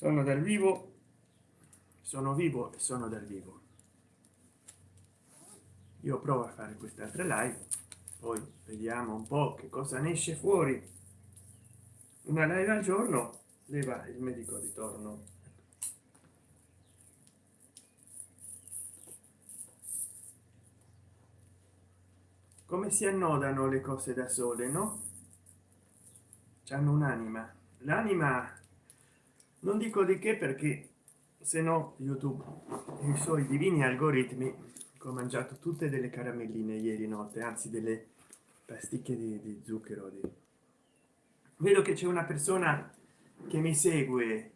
sono dal vivo. Sono vivo e sono dal vivo. Io provo a fare questa altra live poi vediamo un po che cosa ne esce fuori. Una live al giorno leva il medico di torno. Come si annodano le cose da sole no? Hanno un'anima. L'anima non dico di che perché se no youtube i suoi divini algoritmi ho mangiato tutte delle caramelline ieri notte anzi delle pasticche di, di zucchero di... vedo che c'è una persona che mi segue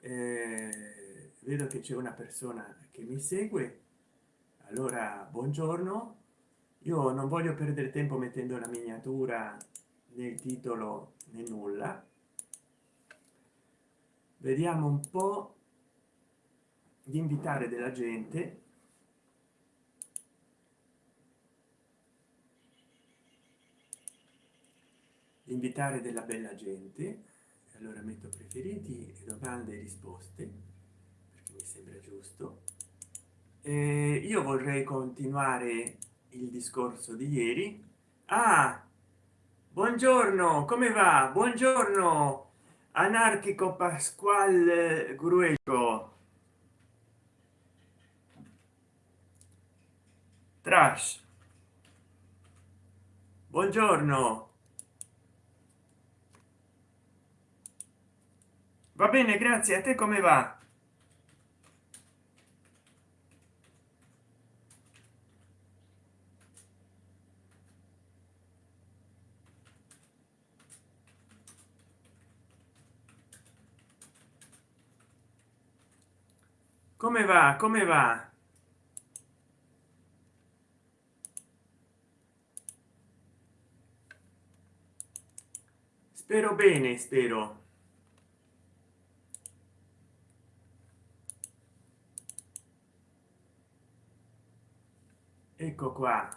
eh, vedo che c'è una persona che mi segue allora buongiorno. Io non voglio perdere tempo mettendo la miniatura nel titolo né nulla vediamo un po di invitare della gente. Invitare della bella gente. Allora metto preferiti domande e risposte perché mi sembra giusto. E io vorrei continuare il discorso di ieri. Ah buongiorno come va? Buongiorno anarchico pasquale gruego trash. Buongiorno. Va bene grazie. A te come va come va? Come va? Spero bene spero. Ecco qua.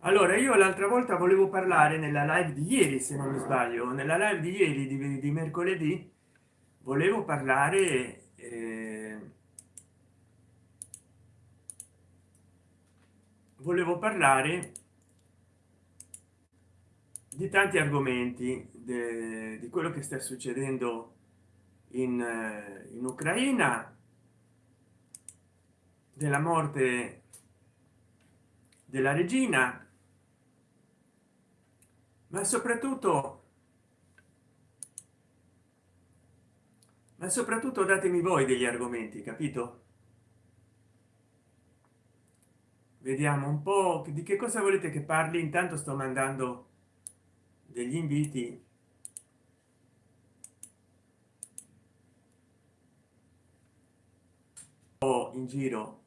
Allora io l'altra volta volevo parlare nella live di ieri se non mi sbaglio nella live di ieri di, di mercoledì volevo parlare eh, volevo parlare di tanti argomenti de, di quello che sta succedendo in, eh, in ucraina della morte della regina ma soprattutto ma soprattutto datemi voi degli argomenti capito? Vediamo un po di che cosa volete che parli. Intanto sto mandando degli inviti. In giro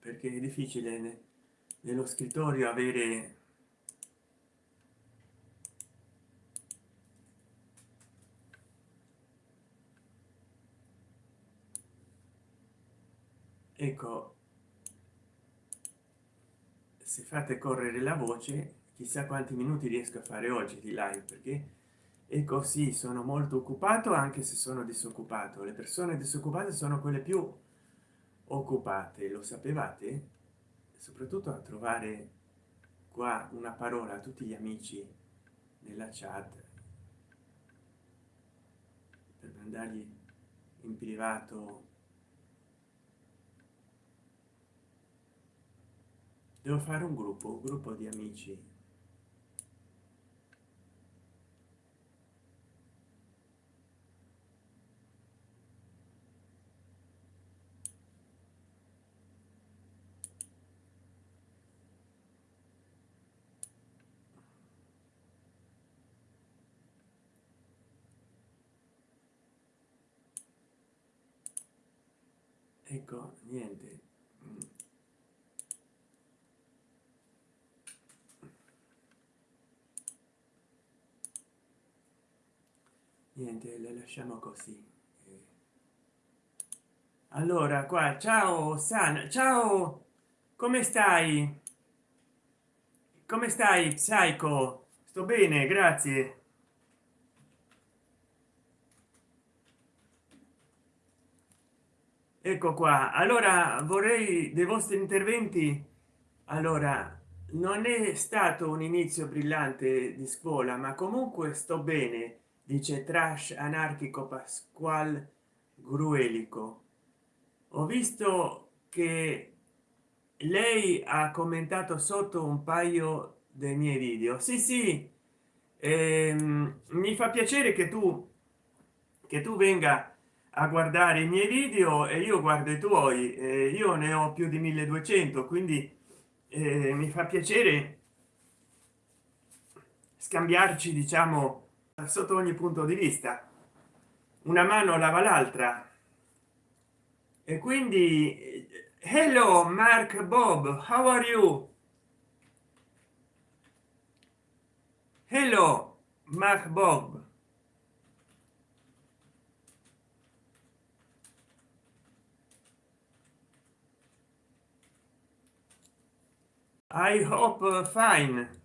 perché è difficile nello scrittorio avere ecco se fate correre la voce chissà quanti minuti riesco a fare oggi di live perché e così sono molto occupato anche se sono disoccupato. Le persone disoccupate sono quelle più occupate lo sapevate? Soprattutto a trovare qua una parola a tutti gli amici nella chat per mandargli in privato devo fare un gruppo un gruppo di amici. Ecco niente niente le lasciamo così. Allora qua ciao san ciao come stai? Come stai psycho? Sto bene grazie. Ecco qua. Allora vorrei dei vostri interventi. Allora non è stato un inizio brillante di scuola ma comunque sto bene dice trash anarchico pasqual gruelico. Ho visto che lei ha commentato sotto un paio dei miei video. Sì sì ehm, mi fa piacere che tu che tu venga a guardare i miei video e io guardo i tuoi. Eh, io ne ho più di 1200 quindi eh, mi fa piacere scambiarci diciamo sotto ogni punto di vista. Una mano lava l'altra. E quindi hello mark bob how are you? Hello mark bob. I hope uh, fine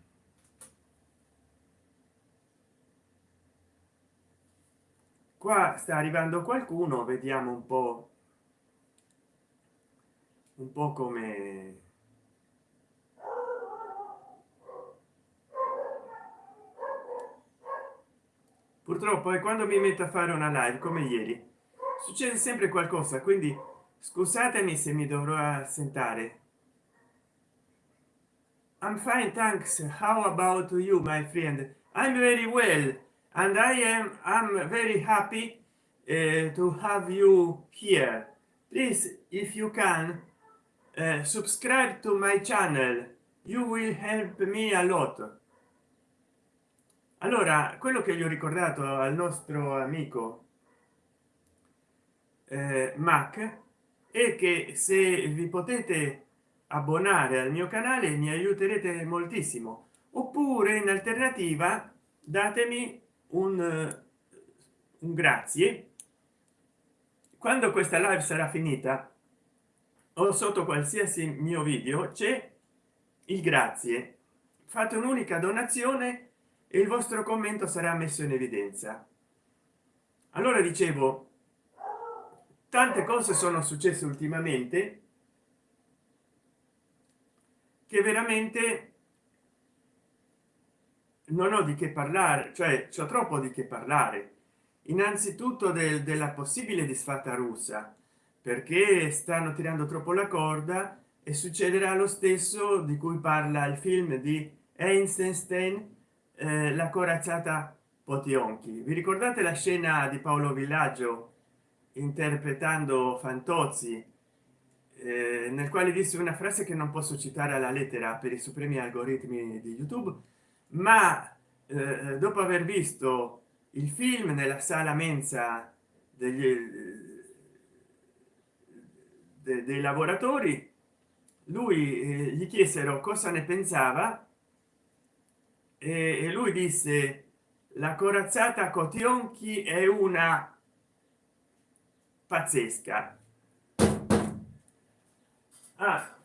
qua sta arrivando qualcuno vediamo un po. Un po come purtroppo è quando mi metto a fare una live come ieri succede sempre qualcosa quindi scusatemi se mi dovrò assentare. I'm fine thanks. How about you my friend? I'm very well and i am i'm very happy uh, to have you here. Please if you can uh, subscribe to my channel. You will help me a lot. Allora quello che gli ho ricordato al nostro amico eh, mac è che se vi potete abbonare al mio canale mi aiuterete moltissimo. Oppure in alternativa datemi un, un grazie. Quando questa live sarà finita o sotto qualsiasi mio video c'è il grazie. Fate un'unica donazione e il vostro commento sarà messo in evidenza. Allora dicevo tante cose sono successe ultimamente che veramente non ho di che parlare cioè c'è troppo di che parlare. Innanzitutto del, della possibile disfatta russa perché stanno tirando troppo la corda e succederà lo stesso di cui parla il film di Einstein eh, la corazzata potionchi vi ricordate la scena di paolo villaggio interpretando fantozzi eh, nel quale disse una frase che non posso citare alla lettera per i supremi algoritmi di youtube ma eh, dopo aver visto il film nella sala mensa degli, de, dei lavoratori lui eh, gli chiesero cosa ne pensava e, e lui disse la corazzata cotionchi è una pazzesca ah